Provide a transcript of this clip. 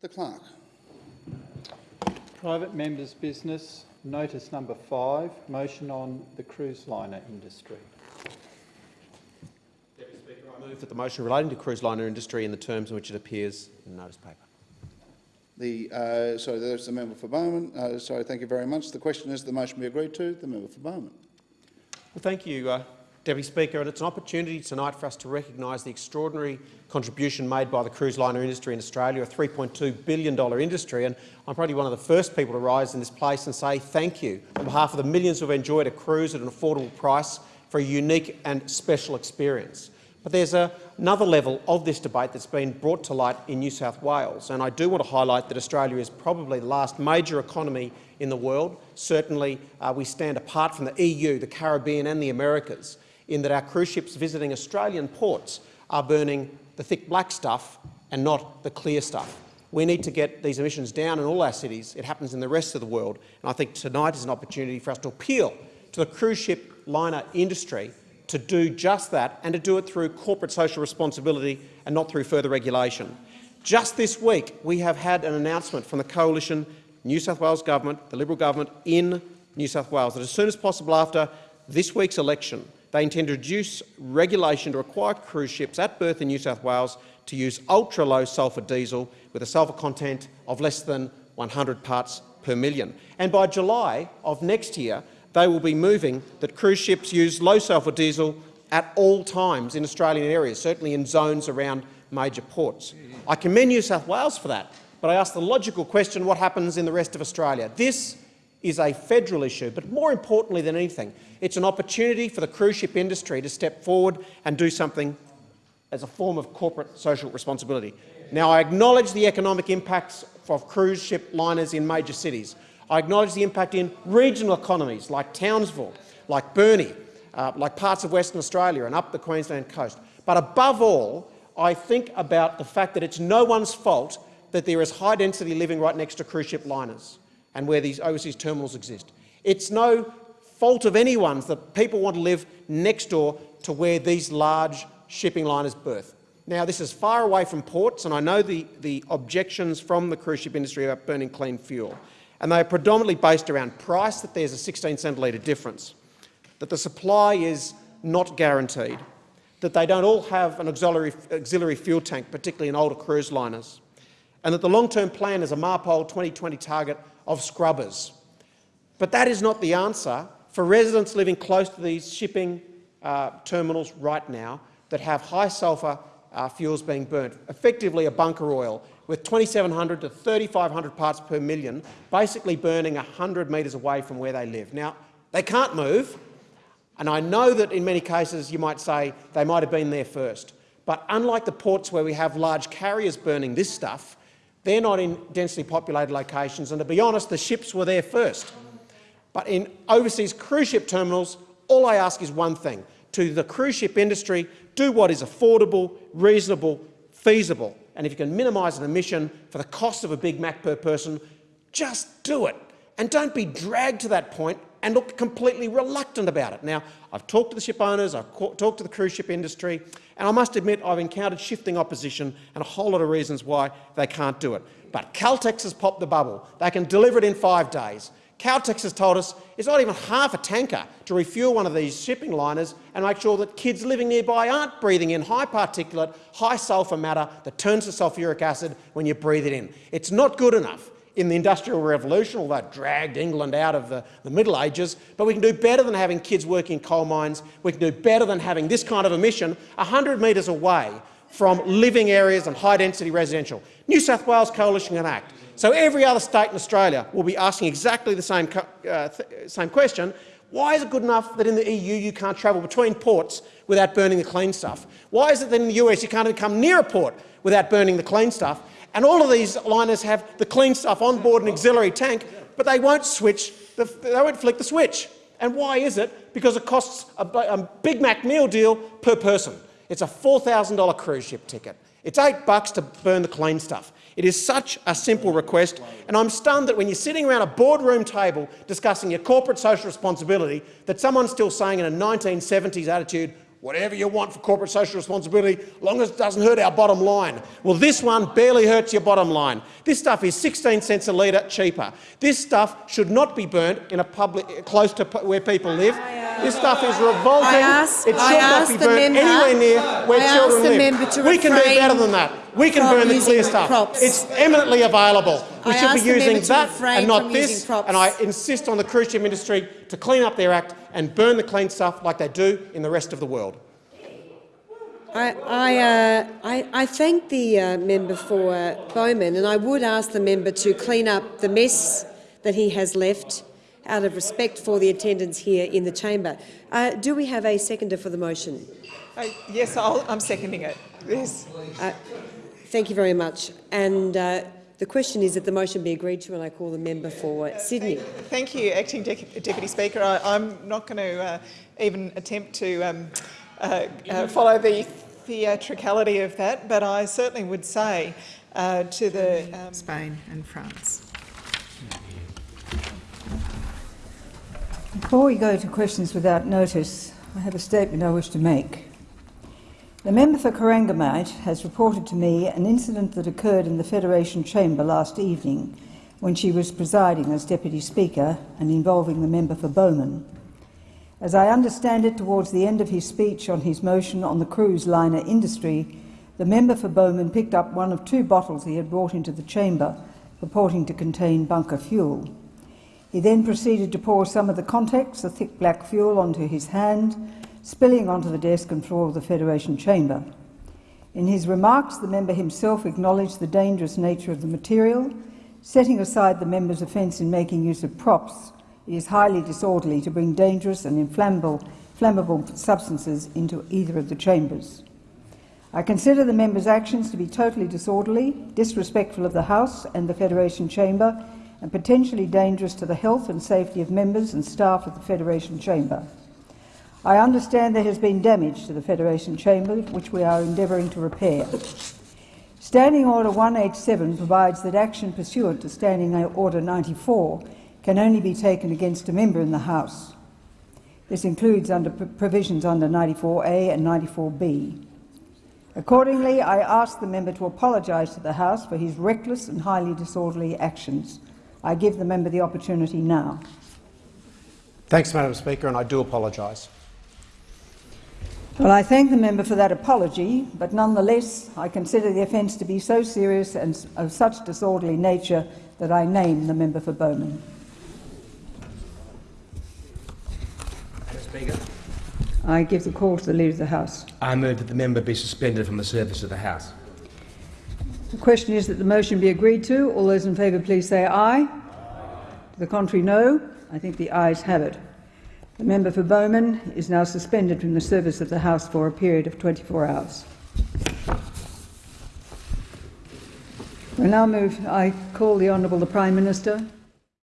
The clerk. Private members' business, notice number five, motion on the cruise liner industry. Deputy Speaker, I move that the motion relating to cruise liner industry in the terms in which it appears in the notice paper. The, uh, sorry, there's the member for Bowman. Uh, sorry, thank you very much. The question is the motion be agreed to. The member for Bowman. Well, thank you, uh, Deputy Speaker. And it's an opportunity tonight for us to recognise the extraordinary contribution made by the cruise liner industry in Australia, a $3.2 billion industry. And I'm probably one of the first people to rise in this place and say thank you on behalf of the millions who have enjoyed a cruise at an affordable price for a unique and special experience. But there's a, another level of this debate that's been brought to light in New South Wales, and I do want to highlight that Australia is probably the last major economy in the world. Certainly uh, we stand apart from the EU, the Caribbean and the Americas in that our cruise ships visiting Australian ports are burning the thick black stuff and not the clear stuff. We need to get these emissions down in all our cities. It happens in the rest of the world. And I think tonight is an opportunity for us to appeal to the cruise ship liner industry to do just that and to do it through corporate social responsibility and not through further regulation. Just this week, we have had an announcement from the Coalition New South Wales Government, the Liberal Government in New South Wales, that as soon as possible after this week's election, they intend to reduce regulation to require cruise ships at berth in New South Wales to use ultra-low sulphur diesel with a sulphur content of less than 100 parts per million. And by July of next year, they will be moving that cruise ships use low sulphur diesel at all times in Australian areas, certainly in zones around major ports. I commend New South Wales for that, but I ask the logical question, what happens in the rest of Australia? This is a federal issue, but more importantly than anything, it's an opportunity for the cruise ship industry to step forward and do something as a form of corporate social responsibility. Now, I acknowledge the economic impacts of cruise ship liners in major cities. I acknowledge the impact in regional economies like Townsville, like Burnie, uh, like parts of Western Australia and up the Queensland coast. But above all, I think about the fact that it's no one's fault that there is high-density living right next to cruise ship liners and where these overseas terminals exist. It's no fault of anyone's that people want to live next door to where these large shipping liners berth. Now, this is far away from ports, and I know the, the objections from the cruise ship industry about burning clean fuel and they are predominantly based around price, that there's a 16 cent litre difference, that the supply is not guaranteed, that they don't all have an auxiliary, auxiliary fuel tank, particularly in older cruise liners, and that the long-term plan is a MARPOL 2020 target of scrubbers. But that is not the answer for residents living close to these shipping uh, terminals right now that have high sulphur uh, fuels being burnt, effectively a bunker oil, with 2,700 to 3,500 parts per million, basically burning 100 metres away from where they live. Now, they can't move, and I know that in many cases you might say they might have been there first. But unlike the ports where we have large carriers burning this stuff, they're not in densely populated locations, and to be honest, the ships were there first. But in overseas cruise ship terminals, all I ask is one thing. To the cruise ship industry, do what is affordable, reasonable, feasible and if you can minimise an emission for the cost of a Big Mac per person, just do it. And don't be dragged to that point and look completely reluctant about it. Now, I've talked to the ship owners, I've talked to the cruise ship industry, and I must admit I've encountered shifting opposition and a whole lot of reasons why they can't do it. But Caltex has popped the bubble. They can deliver it in five days. Caltex has told us it's not even half a tanker to refuel one of these shipping liners and make sure that kids living nearby aren't breathing in high particulate, high sulphur matter that turns to sulphuric acid when you breathe it in. It's not good enough in the Industrial Revolution, although it dragged England out of the, the Middle Ages, but we can do better than having kids working in coal mines. We can do better than having this kind of emission 100 metres away from living areas and high-density residential. New South Wales Coalition can act. So every other state in Australia will be asking exactly the same, uh, th same question. Why is it good enough that in the EU you can't travel between ports without burning the clean stuff? Why is it that in the US you can't even come near a port without burning the clean stuff? And all of these liners have the clean stuff on board an auxiliary tank, but they won't switch, the, they won't flick the switch. And why is it? Because it costs a, a Big Mac meal deal per person. It's a $4,000 cruise ship ticket. It's eight bucks to burn the clean stuff. It is such a simple request, and I'm stunned that when you're sitting around a boardroom table discussing your corporate social responsibility, that someone's still saying in a 1970s attitude, whatever you want for corporate social responsibility, as long as it doesn't hurt our bottom line. Well, this one barely hurts your bottom line. This stuff is 16 cents a litre cheaper. This stuff should not be burnt in a public close to where people live. This stuff is revolting. Ask- it should not be burnt member- anywhere near where I children live. we can do better than that. We can burn the using clear stuff. props. It's eminently available. We I should be using that and not this. And I insist on the cruise ship industry to clean up their act and burn the clean stuff like they do in the rest of the world. I, I, uh, I, I thank the uh, member for uh, Bowman, and I would ask the member to clean up the mess that he has left out of respect for the attendance here in the chamber. Uh, do we have a seconder for the motion? Uh, yes, I'll, I'm seconding it. Yes. Uh, thank you very much. And uh, the question is that the motion be agreed to, and I call the member for uh, Sydney. Thank you, Acting Dec- Deputy Speaker. I, I'm not going to uh, even attempt to um, uh, uh, follow the theatricality of that, but I certainly would say uh, to the um, Spain and France. Before we go to questions without notice, I have a statement I wish to make. The member for Corangamite has reported to me an incident that occurred in the Federation Chamber last evening when she was presiding as Deputy Speaker and involving the member for Bowman. As I understand it, towards the end of his speech on his motion on the cruise liner industry, the member for Bowman picked up one of two bottles he had brought into the chamber, purporting to contain bunker fuel. He then proceeded to pour some of the contents, the thick black fuel, onto his hand, spilling onto the desk and floor of the Federation chamber. In his remarks, the member himself acknowledged the dangerous nature of the material, setting aside the member's offence in making use of props. It is highly disorderly to bring dangerous and inflammable, flammable substances into either of the chambers. I consider the member's actions to be totally disorderly, disrespectful of the House and the Federation Chamber, and potentially dangerous to the health and safety of members and staff of the Federation Chamber. I understand there has been damage to the Federation Chamber, which we are endeavouring to repair. Standing Order 187 provides that action pursuant to Standing Order 94 can only be taken against a member in the House. This includes under provisions under 94A and 94B. Accordingly, I ask the member to apologise to the House for his reckless and highly disorderly actions. I give the member the opportunity now. Thanks, Madam Speaker, and I do apologise. Well, I thank the member for that apology, but nonetheless, I consider the offence to be so serious and of such disorderly nature that I name the member for Bowman. Madam Speaker, I give the call to the Leader of the House. I move that the member be suspended from the service of the House. The question is that the motion be agreed to. All those in favour, please say aye. To the contrary, no. I think the ayes have it. The member for Bowman is now suspended from the service of the House for a period of 24 hours. We now move. I call the Honourable the Prime Minister